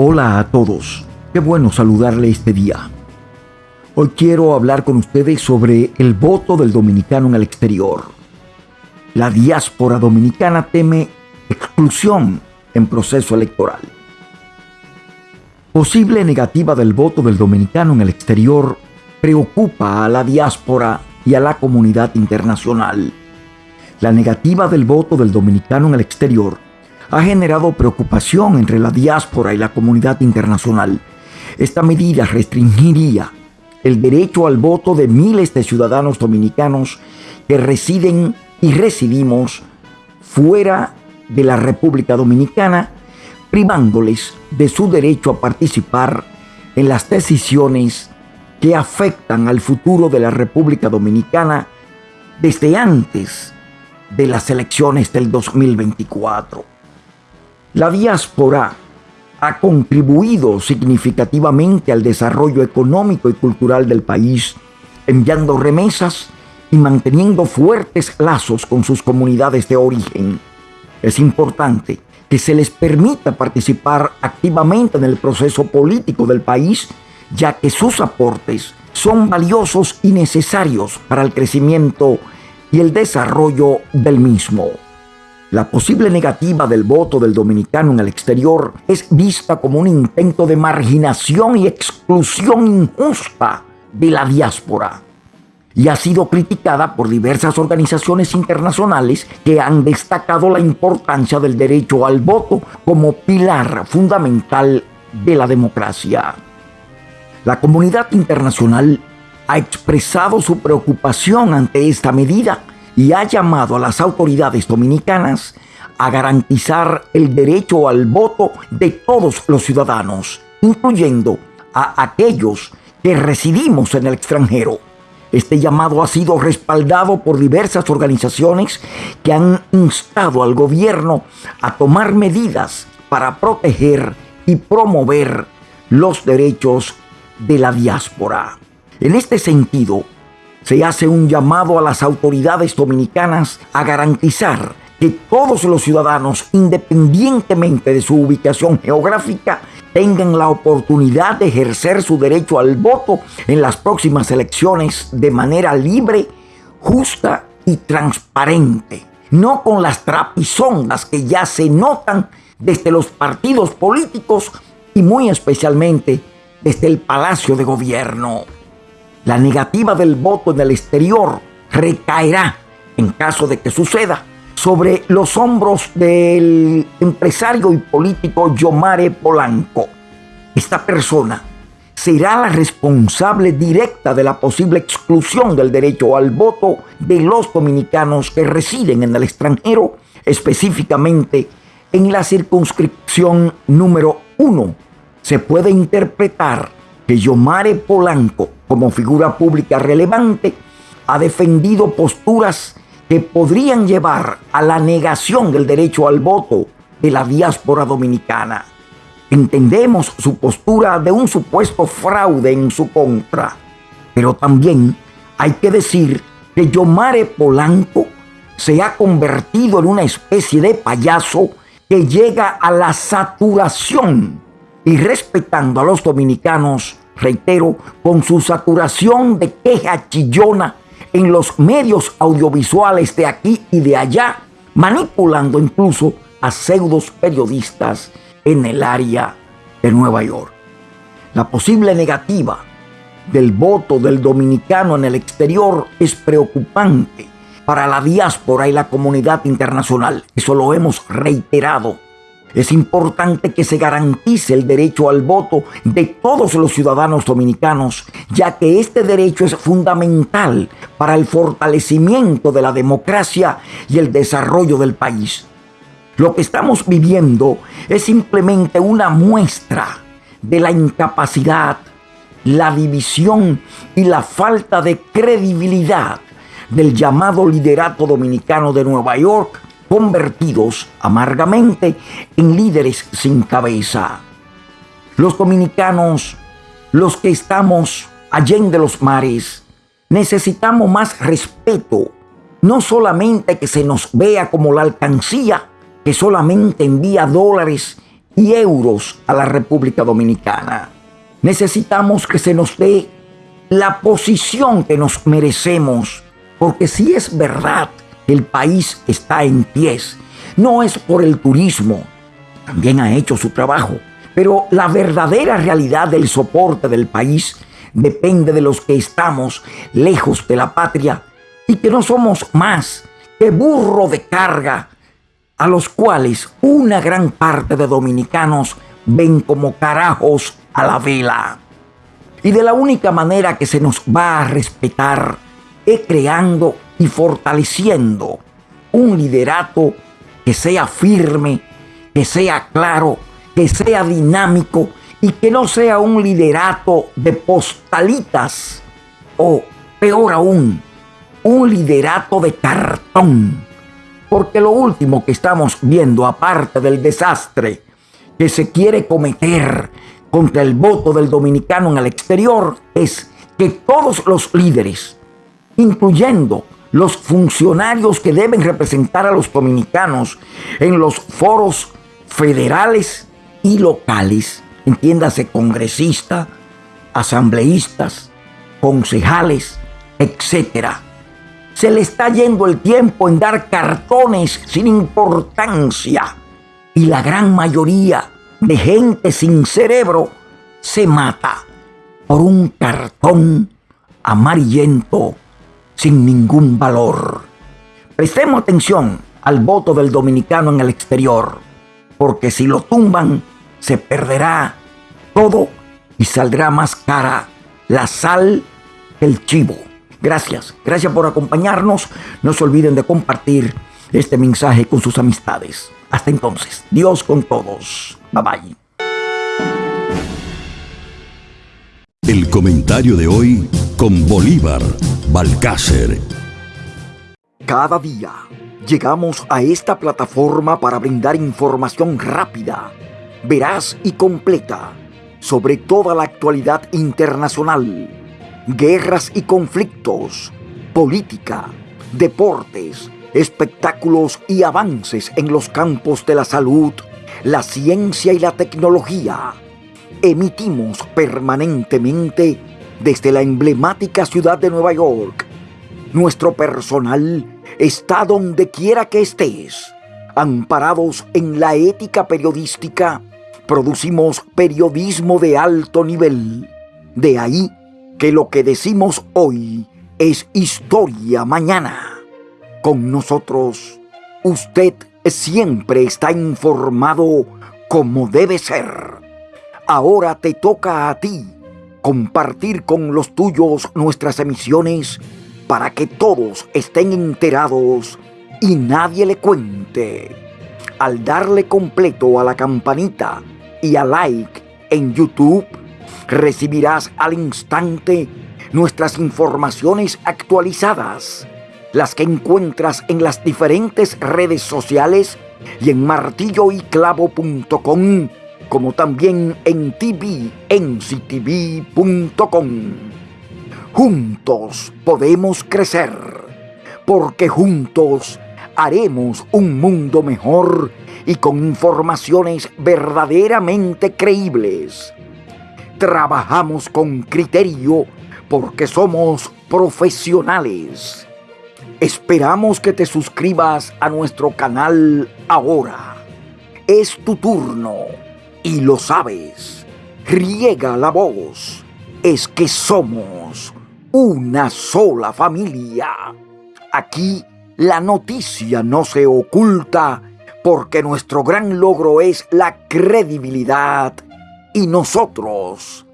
Hola a todos, qué bueno saludarle este día. Hoy quiero hablar con ustedes sobre el voto del dominicano en el exterior. La diáspora dominicana teme exclusión en proceso electoral. Posible negativa del voto del dominicano en el exterior preocupa a la diáspora y a la comunidad internacional. La negativa del voto del dominicano en el exterior ha generado preocupación entre la diáspora y la comunidad internacional. Esta medida restringiría el derecho al voto de miles de ciudadanos dominicanos que residen y residimos fuera de la República Dominicana, privándoles de su derecho a participar en las decisiones que afectan al futuro de la República Dominicana desde antes de las elecciones del 2024. La diáspora ha contribuido significativamente al desarrollo económico y cultural del país, enviando remesas y manteniendo fuertes lazos con sus comunidades de origen. Es importante que se les permita participar activamente en el proceso político del país, ya que sus aportes son valiosos y necesarios para el crecimiento y el desarrollo del mismo. La posible negativa del voto del dominicano en el exterior es vista como un intento de marginación y exclusión injusta de la diáspora y ha sido criticada por diversas organizaciones internacionales que han destacado la importancia del derecho al voto como pilar fundamental de la democracia. La comunidad internacional ha expresado su preocupación ante esta medida y ha llamado a las autoridades dominicanas a garantizar el derecho al voto de todos los ciudadanos, incluyendo a aquellos que residimos en el extranjero. Este llamado ha sido respaldado por diversas organizaciones que han instado al gobierno a tomar medidas para proteger y promover los derechos de la diáspora. En este sentido, se hace un llamado a las autoridades dominicanas a garantizar que todos los ciudadanos, independientemente de su ubicación geográfica, tengan la oportunidad de ejercer su derecho al voto en las próximas elecciones de manera libre, justa y transparente, no con las trapisondas que ya se notan desde los partidos políticos y muy especialmente desde el Palacio de Gobierno la negativa del voto en el exterior recaerá, en caso de que suceda, sobre los hombros del empresario y político Yomare Polanco. Esta persona será la responsable directa de la posible exclusión del derecho al voto de los dominicanos que residen en el extranjero, específicamente en la circunscripción número uno. Se puede interpretar que Yomare Polanco como figura pública relevante, ha defendido posturas que podrían llevar a la negación del derecho al voto de la diáspora dominicana. Entendemos su postura de un supuesto fraude en su contra, pero también hay que decir que Yomare Polanco se ha convertido en una especie de payaso que llega a la saturación y respetando a los dominicanos reitero, con su saturación de queja chillona en los medios audiovisuales de aquí y de allá, manipulando incluso a pseudos periodistas en el área de Nueva York. La posible negativa del voto del dominicano en el exterior es preocupante para la diáspora y la comunidad internacional. Eso lo hemos reiterado es importante que se garantice el derecho al voto de todos los ciudadanos dominicanos, ya que este derecho es fundamental para el fortalecimiento de la democracia y el desarrollo del país. Lo que estamos viviendo es simplemente una muestra de la incapacidad, la división y la falta de credibilidad del llamado liderato dominicano de Nueva York convertidos amargamente en líderes sin cabeza. Los dominicanos, los que estamos allende los mares, necesitamos más respeto, no solamente que se nos vea como la alcancía que solamente envía dólares y euros a la República Dominicana. Necesitamos que se nos dé la posición que nos merecemos, porque si es verdad el país está en pies, no es por el turismo, también ha hecho su trabajo, pero la verdadera realidad del soporte del país depende de los que estamos lejos de la patria y que no somos más que burro de carga, a los cuales una gran parte de dominicanos ven como carajos a la vela. Y de la única manera que se nos va a respetar creando y fortaleciendo un liderato que sea firme, que sea claro, que sea dinámico y que no sea un liderato de postalitas o peor aún, un liderato de cartón. Porque lo último que estamos viendo, aparte del desastre que se quiere cometer contra el voto del dominicano en el exterior, es que todos los líderes, incluyendo los funcionarios que deben representar a los dominicanos en los foros federales y locales, entiéndase congresistas, asambleístas, concejales, etcétera, se le está yendo el tiempo en dar cartones sin importancia. Y la gran mayoría de gente sin cerebro se mata por un cartón amarillento sin ningún valor. Prestemos atención al voto del dominicano en el exterior, porque si lo tumban, se perderá todo y saldrá más cara la sal del chivo. Gracias, gracias por acompañarnos. No se olviden de compartir este mensaje con sus amistades. Hasta entonces, Dios con todos. Bye bye. El comentario de hoy con Bolívar Balcácer. Cada día llegamos a esta plataforma para brindar información rápida, veraz y completa sobre toda la actualidad internacional guerras y conflictos, política, deportes, espectáculos y avances en los campos de la salud, la ciencia y la tecnología. Emitimos permanentemente desde la emblemática ciudad de Nueva York. Nuestro personal está donde quiera que estés. Amparados en la ética periodística, producimos periodismo de alto nivel. De ahí que lo que decimos hoy es historia mañana. Con nosotros, usted siempre está informado como debe ser. Ahora te toca a ti compartir con los tuyos nuestras emisiones para que todos estén enterados y nadie le cuente. Al darle completo a la campanita y a like en YouTube, recibirás al instante nuestras informaciones actualizadas, las que encuentras en las diferentes redes sociales y en martilloyclavo.com, como también en tvnctv.com. Juntos podemos crecer, porque juntos haremos un mundo mejor y con informaciones verdaderamente creíbles Trabajamos con criterio porque somos profesionales. Esperamos que te suscribas a nuestro canal ahora. Es tu turno y lo sabes. Riega la voz. Es que somos una sola familia. Aquí la noticia no se oculta porque nuestro gran logro es la credibilidad y nosotros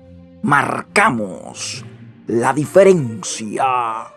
marcamos la diferencia.